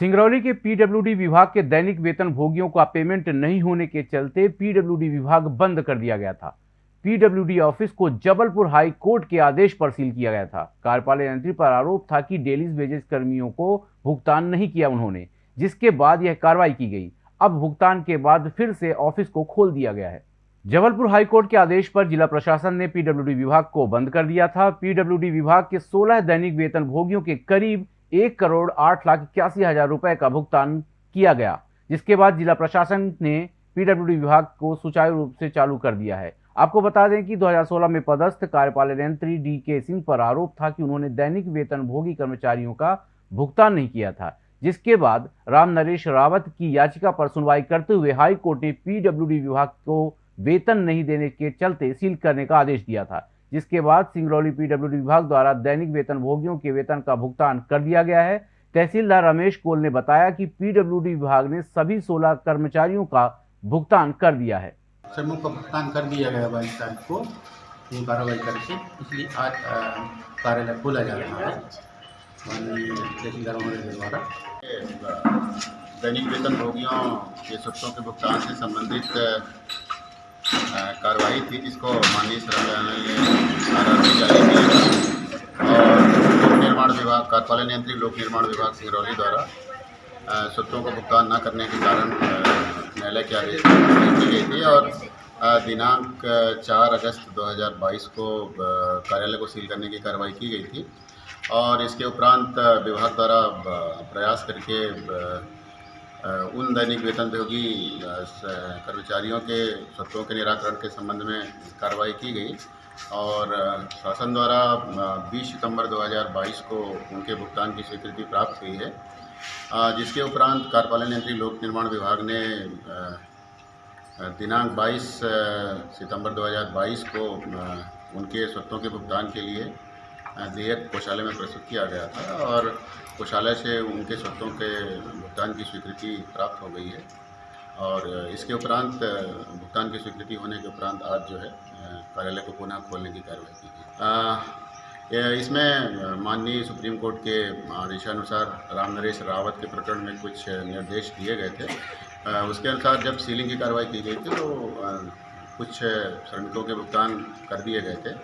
सिंगरौली के पीडब्ल्यूडी विभाग के दैनिक वेतन भोगियों का पेमेंट नहीं होने के चलते पीडब्ल्यूडी विभाग बंद कर दिया गया था। पीडब्ल्यूडी ऑफ़िस को जबलपुर हाई कोर्ट के आदेश पर सील किया गया था। कार्यपालक यंत्री पर आरोप था कि डेलीज वेजेस कर्मियों को भुगतान नहीं किया उन्होंने, जिसके बाद यह कार्रवाई की गई। अब भुगतान के बाद फिर से ऑफ़िस को खोल दिया गया है। जबलपुर हाईकोर्ट के आदेश पर जिला प्रशासन ने पीडब्ल्यूडी विभाग को बंद कर दिया था। पीडब्ल्यूडी विभाग के 16 दैनिक वेतन भोगियों के करीब एक करोड़ आठ लाख इक्यासी हज़ार रुपए का भुगतान किया गया, जिसके बाद जिला प्रशासन ने पीडब्ल्यूडी विभाग को सुचारू रूप से चालू कर दिया है। आपको बता दें कि 2016 में पदस्थ कार्यपालन यंत्री डी के सिंह पर आरोप था कि उन्होंने दैनिक वेतन भोगी कर्मचारियों का भुगतान नहीं किया था, जिसके बाद राम नरेश रावत की याचिका पर सुनवाई करते हुए हाईकोर्ट ने पीडब्ल्यूडी विभाग को वेतन नहीं देने के चलते सील करने का आदेश दिया था। जिसके बाद सिंगरौली पीडब्ल्यूडी विभाग द्वारा दैनिक वेतन भोगियों के वेतन का भुगतान कर दिया गया है। तहसीलदार रमेश कोल ने बताया कि पीडब्ल्यूडी विभाग ने सभी 16 कर्मचारियों का भुगतान कर दिया है। समूह का भुगतान कर दिया गया बाईस तारीख को। ये कार्रवाई करके इसलिए आज कार्यालय खोला जा रहा है। तहसीलदार महोदय द्वारा। दैनिक वेतन भोगियों के सूत्रों के भुगतान से संबंधित कार्रवाई थी जिसको माननीय जारी की और लोक निर्माण विभाग कार्यपालन यंत्री लोक निर्माण विभाग सिंगरौली द्वारा सूत्रों को भुगतान न करने के कारण न्यायालय के आदेश की गई थी और दिनांक 4 अगस्त 2022 को कार्यालय को सील करने की कार्रवाई की गई थी और इसके उपरांत विभाग द्वारा प्रयास करके उन दैनिक वेतन कर्मचारियों के सत्रों के निराकरण के संबंध में कार्रवाई की गई और शासन द्वारा 20 सितंबर 2022 को उनके भुगतान की स्वीकृति प्राप्त हुई है। जिसके उपरांत कार्यपालन यंत्री लोक निर्माण विभाग ने दिनांक 22 सितंबर 2022 को उनके स्वत्वों के भुगतान के लिए देयक कोषालय में प्रस्तुत किया गया था और कोषालय से उनके स्वत्वों के भुगतान की स्वीकृति प्राप्त हो गई है। और इसके उपरांत, भुगतान की स्वीकृति होने के उपरांत आज जो है, कार्यालय को पुनः खोलने की कार्रवाई की गई। इसमें माननीय सुप्रीम कोर्ट के आदेशानुसार राम नरेश रावत के प्रकरण में कुछ निर्देश दिए गए थे। उसके अनुसार जब सीलिंग की कार्रवाई की गई थी तो कुछ श्रमिकों के भुगतान कर दिए गए थे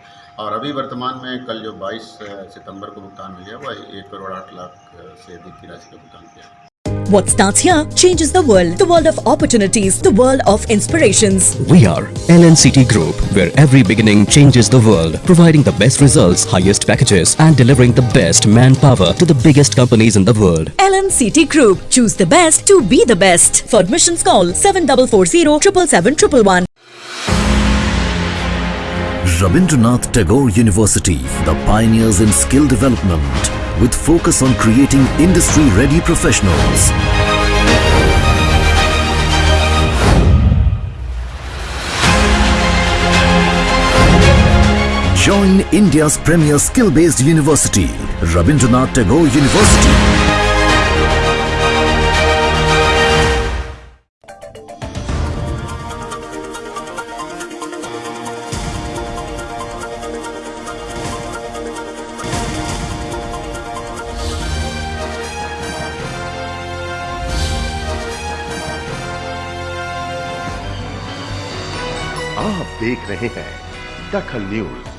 और अभी वर्तमान में कल जो 22 सितंबर को भुगतान हुई है वह एक करोड़ आठ लाख से अधिक की राशि का भुगतान किया What starts here changes the world. The world of opportunities. The world of inspirations. We are LNCT Group, where every beginning changes the world. Providing the best results, highest packages and delivering the best manpower to the biggest companies in the world. LNCT Group. Choose the best to be the best. For admissions call 7440 777 Rabindranath Tagore University, the pioneers in skill development with focus on creating industry-ready professionals. Join India's premier skill-based university, Rabindranath Tagore University. आप देख रहे हैं दखल news.